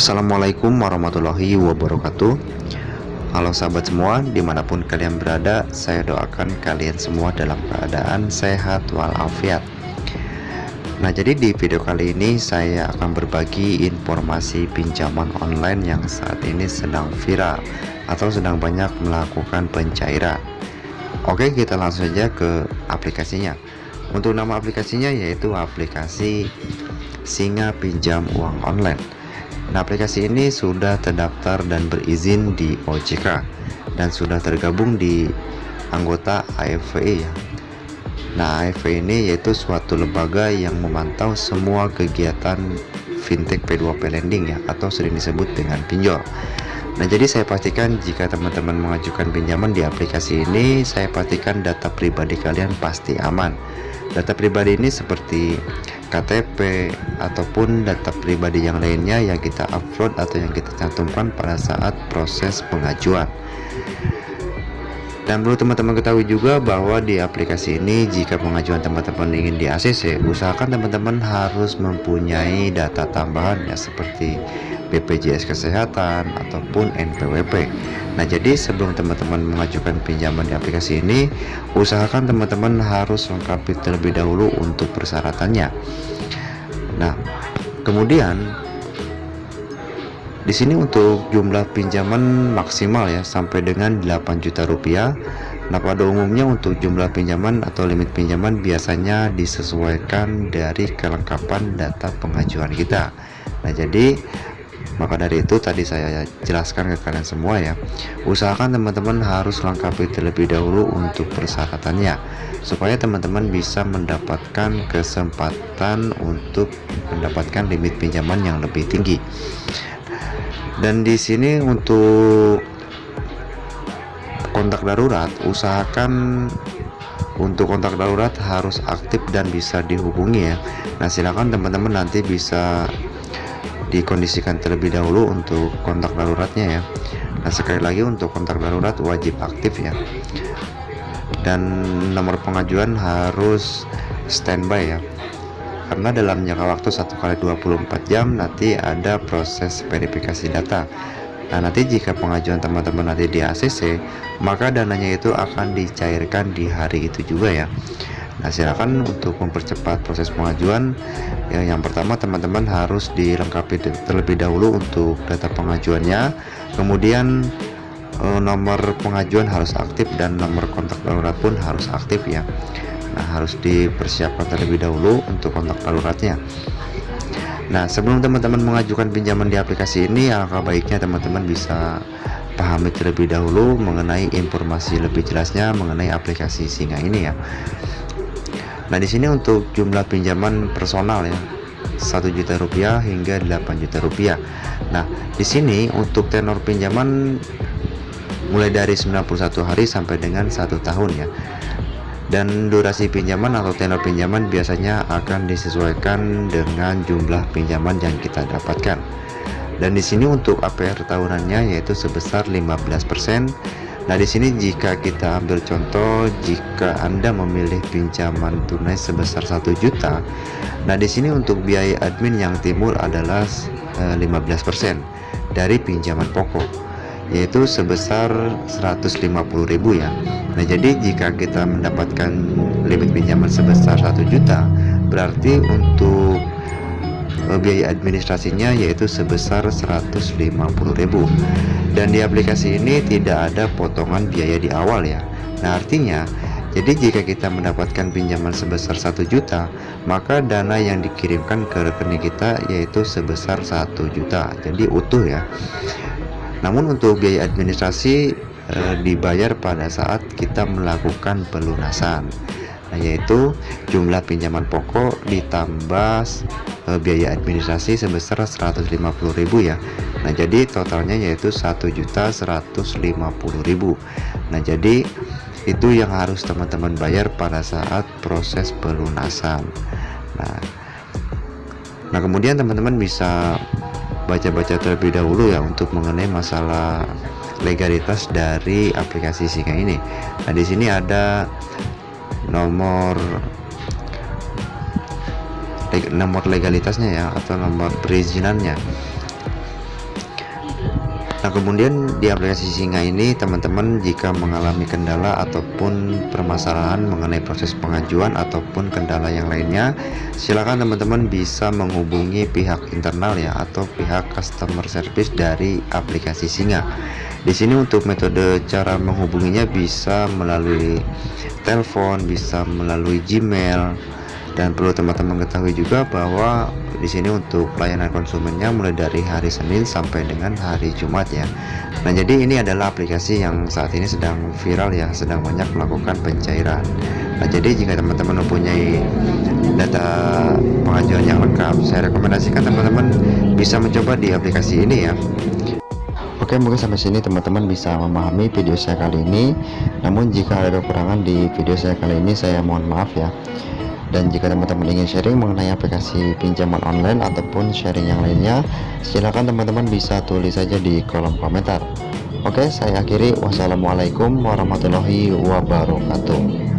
Assalamualaikum warahmatullahi wabarakatuh. Halo sahabat semua di mana pun kalian berada Saya doakan kalian semua dalam keadaan sehat walafiat. Nah jadi di video kali ini saya akan berbagi informasi pinjaman online yang saat ini sedang viral Atau sedang banyak melakukan pencairan. Oke kita langsung saja ke aplikasinya. Untuk nama aplikasinya yaitu aplikasi Singa Pinjam Uang Online Nah aplikasi ini sudah terdaftar dan berizin di OJK dan sudah tergabung di anggota AFVE ya. Nah AFVE ini yaitu suatu lembaga yang memantau semua kegiatan fintech P2P lending ya atau sering disebut dengan pinjol. Nah jadi saya pastikan jika teman-teman mengajukan pinjaman di aplikasi ini saya pastikan data pribadi kalian pasti aman. Data pribadi ini seperti KTP ataupun data pribadi yang lainnya yang kita upload atau yang kita cantumkan pada saat proses pengajuan dan perlu teman-teman ketahui juga bahwa di aplikasi ini jika pengajuan teman-teman ingin di ACC usahakan teman-teman harus mempunyai data tambahan ya seperti BPJS Kesehatan ataupun NPWP Nah jadi sebelum teman-teman mengajukan pinjaman di aplikasi ini usahakan teman-teman harus lengkapi terlebih dahulu untuk persyaratannya. Nah kemudian di sini untuk jumlah pinjaman maksimal ya sampai dengan 8 juta rupiah. Nah pada umumnya untuk jumlah pinjaman atau limit pinjaman biasanya disesuaikan dari kelengkapan data pengajuan kita. Nah jadi maka dari itu tadi saya jelaskan ke kalian semua ya. Usahakan teman-teman harus lengkapi terlebih dahulu untuk persyaratannya supaya teman-teman bisa mendapatkan kesempatan untuk mendapatkan limit pinjaman yang lebih tinggi dan di sini untuk kontak darurat usahakan untuk kontak darurat harus aktif dan bisa dihubungi ya. Nah silakan teman-teman nanti bisa dikondisikan terlebih dahulu untuk kontak daruratnya ya. Nah sekali lagi untuk kontak darurat wajib aktif ya. Dan nomor pengajuan harus standby ya karena dalam jangka waktu 1 kali 24 jam nanti ada proses verifikasi data. Nah nanti jika pengajuan teman-teman nanti di ACC maka dananya itu akan dicairkan di hari itu juga ya. Nah silakan untuk mempercepat proses pengajuan. Ya, yang pertama teman-teman harus dilengkapi terlebih dahulu untuk data pengajuannya. Kemudian eh, nomor pengajuan harus aktif dan nomor kontak darurat pun harus aktif ya Nah harus dipersiapkan terlebih dahulu untuk kontak daruratnya Nah sebelum teman-teman mengajukan pinjaman di aplikasi ini alangkah baiknya teman-teman bisa pahami terlebih dahulu mengenai informasi lebih jelasnya mengenai aplikasi Singa ini ya Nah di sini untuk jumlah pinjaman personal ya 1 juta rupiah hingga 8 juta rupiah. Nah di sini untuk tenor pinjaman mulai dari 91 hari sampai dengan satu tahun ya. Dan durasi pinjaman atau tenor pinjaman biasanya akan disesuaikan dengan jumlah pinjaman yang kita dapatkan. Dan di sini untuk APR tahunannya yaitu sebesar 15% Nah, di sini jika kita ambil contoh, jika Anda memilih pinjaman tunai sebesar 1 juta, nah di sini untuk biaya admin yang timbul adalah 15% eh, dari pinjaman pokok yaitu sebesar 150.000 ya. Nah, jadi jika kita mendapatkan limit pinjaman sebesar 1 juta, berarti untuk Eh, biaya administrasinya yaitu sebesar 150.000 dan di aplikasi ini tidak ada potongan biaya di awal ya. Nah artinya jadi jika kita mendapatkan pinjaman sebesar 1 juta maka dana yang dikirimkan ke rekening kita yaitu sebesar 1 juta. Jadi utuh ya namun untuk biaya administrasi e, dibayar pada saat kita melakukan pelunasan yaitu jumlah pinjaman pokok ditambah e, biaya administrasi sebesar 150.000 ya. Nah jadi totalnya yaitu 1.150.000 Nah jadi itu yang harus teman-teman bayar pada saat proses pelunasan. Nah, nah kemudian teman-teman bisa baca-baca terlebih dahulu ya untuk mengenai masalah legalitas dari aplikasi Singa ini. Nah, di sini ada nomor nomor legalitasnya ya atau nomor perizinannya Nah kemudian di aplikasi Singa ini teman-teman jika mengalami kendala ataupun permasalahan mengenai proses pengajuan ataupun kendala yang lainnya silakan teman-teman bisa menghubungi pihak internal ya atau pihak customer service dari aplikasi Singa. Di sini untuk metode cara menghubunginya bisa melalui telepon bisa melalui Gmail dan perlu teman-teman ketahui juga bahwa di sini untuk pelayanan konsumennya mulai dari hari Senin sampai dengan hari Jumat ya. Nah jadi ini adalah aplikasi yang saat ini sedang viral ya sedang banyak melakukan pencairan. Nah jadi jika teman-teman mempunyai data pengajuan yang lengkap saya rekomendasikan teman-teman bisa mencoba di aplikasi ini ya. Oke mungkin sampai sini teman-teman bisa memahami video saya kali ini. Namun jika ada kekurangan di video saya kali ini saya mohon maaf ya dan jika teman-teman ingin sharing mengenai aplikasi pinjaman online ataupun sharing yang lainnya silahkan teman-teman bisa tulis saja di kolom komentar. Oke saya akhiri. Wassalamualaikum warahmatullahi wabarakatuh